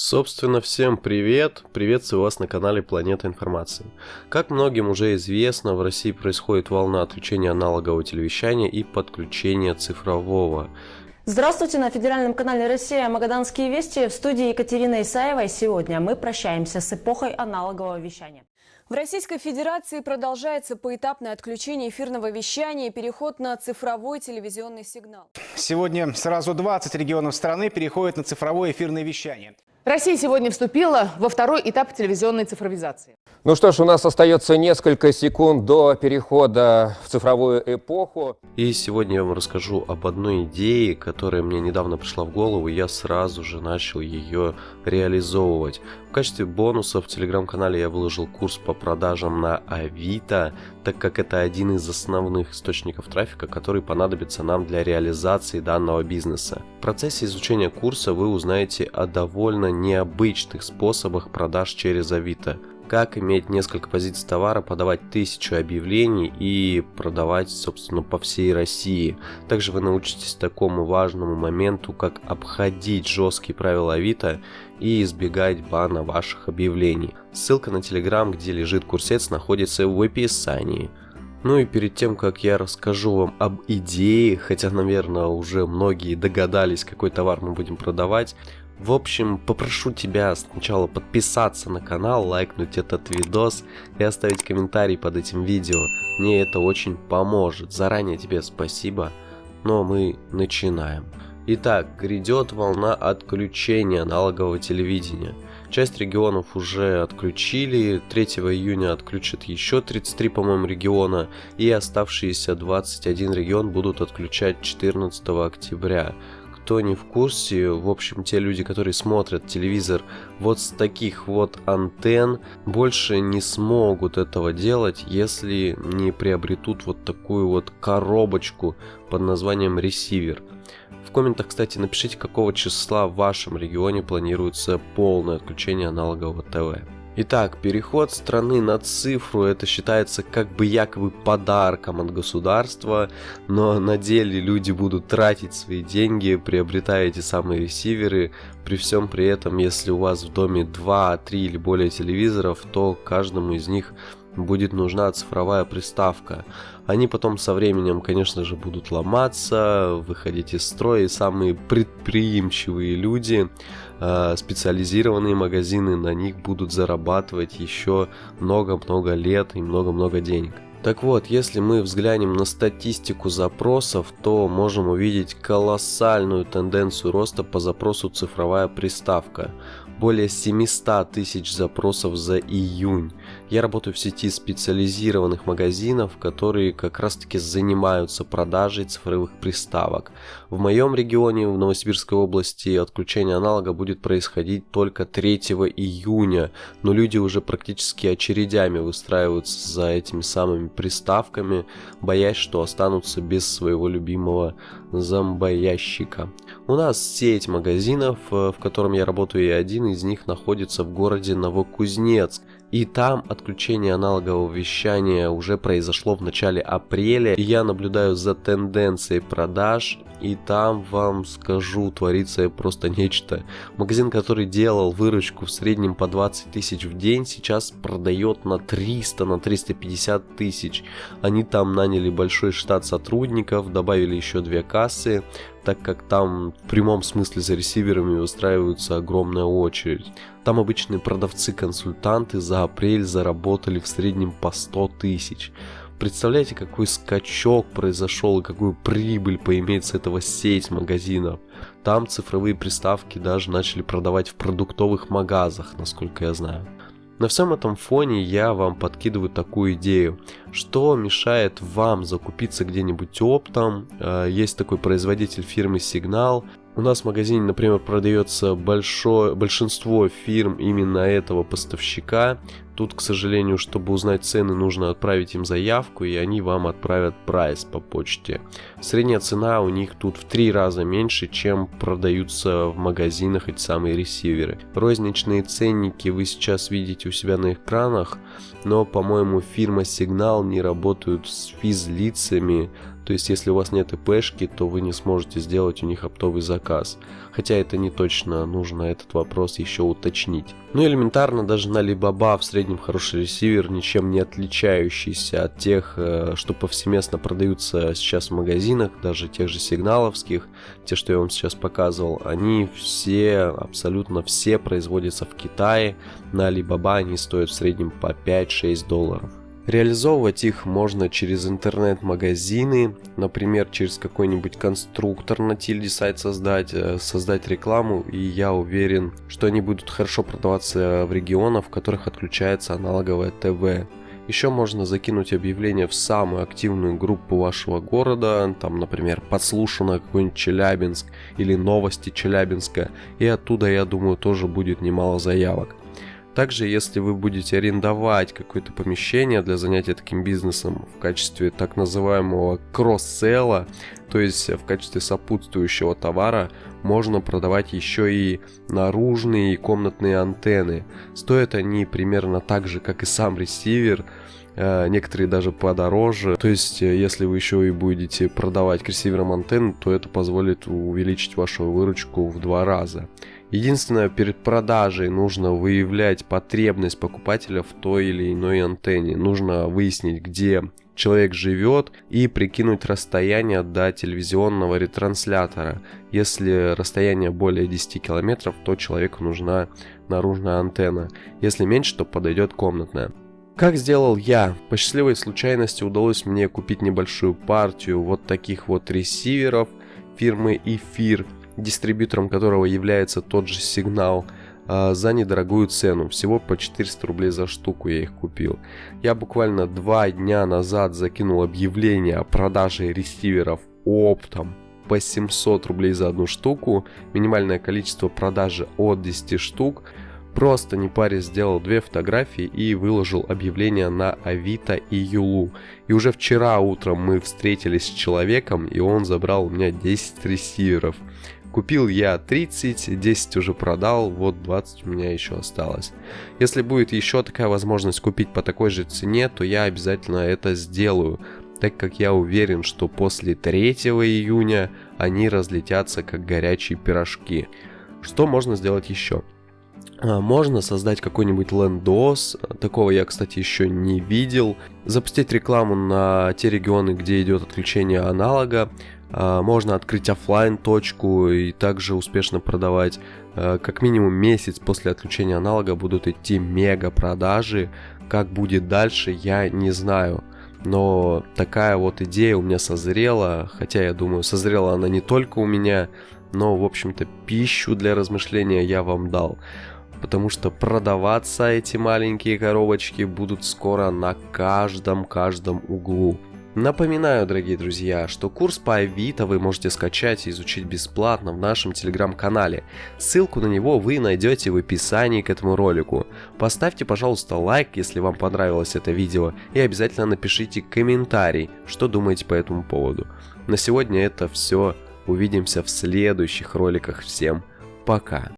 Собственно, всем привет! Приветствую вас на канале Планета Информации. Как многим уже известно, в России происходит волна отключения аналогового телевещания и подключения цифрового. Здравствуйте, на федеральном канале «Россия» Магаданские вести. В студии Екатерина Исаева. Сегодня мы прощаемся с эпохой аналогового вещания. В Российской Федерации продолжается поэтапное отключение эфирного вещания и переход на цифровой телевизионный сигнал. Сегодня сразу 20 регионов страны переходят на цифровое эфирное вещание. Россия сегодня вступила во второй этап телевизионной цифровизации. Ну что ж, у нас остается несколько секунд до перехода в цифровую эпоху. И сегодня я вам расскажу об одной идее, которая мне недавно пришла в голову, и я сразу же начал ее реализовывать. В качестве бонуса в телеграм-канале я выложил курс по продажам на Авито, так как это один из основных источников трафика, который понадобится нам для реализации данного бизнеса. В процессе изучения курса вы узнаете о довольно необычных способах продаж через Авито как иметь несколько позиций товара, подавать тысячу объявлений и продавать, собственно, по всей России. Также вы научитесь такому важному моменту, как обходить жесткие правила Авито и избегать бана ваших объявлений. Ссылка на Телеграм, где лежит курсец, находится в описании. Ну и перед тем, как я расскажу вам об идее, хотя, наверное, уже многие догадались, какой товар мы будем продавать, в общем, попрошу тебя сначала подписаться на канал, лайкнуть этот видос и оставить комментарий под этим видео. Мне это очень поможет. Заранее тебе спасибо. Но мы начинаем. Итак, грядет волна отключения аналогового телевидения. Часть регионов уже отключили, 3 июня отключат еще 33, по-моему, региона, и оставшиеся 21 регион будут отключать 14 октября кто не в курсе, в общем, те люди, которые смотрят телевизор вот с таких вот антенн, больше не смогут этого делать, если не приобретут вот такую вот коробочку под названием ресивер. В комментах, кстати, напишите, какого числа в вашем регионе планируется полное отключение аналогового ТВ. Итак, переход страны на цифру это считается как бы якобы подарком от государства, но на деле люди будут тратить свои деньги, приобретая эти самые ресиверы. При всем при этом, если у вас в доме 2, 3 или более телевизоров, то каждому из них будет нужна цифровая приставка. Они потом со временем, конечно же, будут ломаться, выходить из строя, и самые предприимчивые люди, э, специализированные магазины на них будут зарабатывать еще много-много лет и много-много денег. Так вот, если мы взглянем на статистику запросов, то можем увидеть колоссальную тенденцию роста по запросу цифровая приставка более 700 тысяч запросов за июнь. Я работаю в сети специализированных магазинов, которые как раз таки занимаются продажей цифровых приставок. В моем регионе, в Новосибирской области, отключение аналога будет происходить только 3 июня, но люди уже практически очередями выстраиваются за этими самыми приставками, боясь, что останутся без своего любимого зомбоящика. У нас сеть магазинов, э, в котором я работаю, и один из них находится в городе Новокузнецк. И там отключение аналогового вещания уже произошло в начале апреля. И я наблюдаю за тенденцией продаж. И там вам скажу, творится просто нечто. Магазин, который делал выручку в среднем по 20 тысяч в день, сейчас продает на 300, на 350 тысяч. Они там наняли большой штат сотрудников, добавили еще две кассы так как там в прямом смысле за ресиверами выстраивается огромная очередь. Там обычные продавцы-консультанты за апрель заработали в среднем по 100 тысяч. Представляете, какой скачок произошел и какую прибыль поимеет с этого сеть магазинов. Там цифровые приставки даже начали продавать в продуктовых магазах, насколько я знаю. На всем этом фоне я вам подкидываю такую идею. Что мешает вам закупиться где-нибудь оптом? Э, есть такой производитель фирмы Сигнал. У нас в магазине, например, продается большое, большинство фирм именно этого поставщика. Тут, к сожалению, чтобы узнать цены, нужно отправить им заявку, и они вам отправят прайс по почте. Средняя цена у них тут в три раза меньше, чем продаются в магазинах эти самые ресиверы. Розничные ценники вы сейчас видите у себя на экранах, но, по-моему, фирма Сигнал не работают с физлицами, То есть, если у вас нет ИПшки, то вы не сможете сделать у них оптовый заказ. Хотя это не точно, нужно этот вопрос еще уточнить. Ну, элементарно, даже на Alibaba в среднем хороший ресивер, ничем не отличающийся от тех, э, что повсеместно продаются сейчас в магазинах, даже тех же сигналовских, те, что я вам сейчас показывал, они все, абсолютно все производятся в Китае. На Alibaba они стоят в среднем по 5-6 долларов. Реализовывать их можно через интернет-магазины, например, через какой-нибудь конструктор на тильде сайт создать, э, создать рекламу, и я уверен, что они будут хорошо продаваться в регионах, в которых отключается аналоговое ТВ. Еще можно закинуть объявление в самую активную группу вашего города, там, например, подслушано какой-нибудь Челябинск или новости Челябинска, и оттуда, я думаю, тоже будет немало заявок. Также, если вы будете арендовать какое-то помещение для занятия таким бизнесом в качестве так называемого кросс-селла, то есть в качестве сопутствующего товара, можно продавать еще и наружные и комнатные антенны. Стоят они примерно так же, как и сам ресивер, э, некоторые даже подороже. То есть, э, если вы еще и будете продавать к ресиверам антенн, то это позволит увеличить вашу выручку в два раза. Единственное, перед продажей нужно выявлять потребность покупателя в той или иной антенне. Нужно выяснить, где человек живет и прикинуть расстояние до телевизионного ретранслятора. Если расстояние более 10 километров, то человеку нужна наружная антенна. Если меньше, то подойдет комнатная. Как сделал я? По счастливой случайности удалось мне купить небольшую партию вот таких вот ресиверов фирмы Эфир дистрибьютором которого является тот же сигнал, а, за недорогую цену. Всего по 400 рублей за штуку я их купил. Я буквально два дня назад закинул объявление о продаже ресиверов оптом по 700 рублей за одну штуку. Минимальное количество продажи от 10 штук. Просто не паре сделал две фотографии и выложил объявление на Авито и Юлу. И уже вчера утром мы встретились с человеком, и он забрал у меня 10 ресиверов. Купил я 30, 10 уже продал, вот 20 у меня еще осталось. Если будет еще такая возможность купить по такой же цене, то я обязательно это сделаю, так как я уверен, что после 3 июня они разлетятся как горячие пирожки. Что можно сделать еще? А, можно создать какой-нибудь лендос, такого я, кстати, еще не видел. Запустить рекламу на те регионы, где идет отключение аналога. А, можно открыть офлайн точку и также успешно продавать. А, как минимум месяц после отключения аналога будут идти мега продажи. Как будет дальше, я не знаю. Но такая вот идея у меня созрела, хотя я думаю, созрела она не только у меня, но, в общем-то, пищу для размышления я вам дал потому что продаваться эти маленькие коробочки будут скоро на каждом-каждом углу. Напоминаю, дорогие друзья, что курс по Авито вы можете скачать и изучить бесплатно в нашем телеграм-канале. Ссылку на него вы найдете в описании к этому ролику. Поставьте, пожалуйста, лайк, если вам понравилось это видео, и обязательно напишите комментарий, что думаете по этому поводу. На сегодня это все. Увидимся в следующих роликах. Всем пока.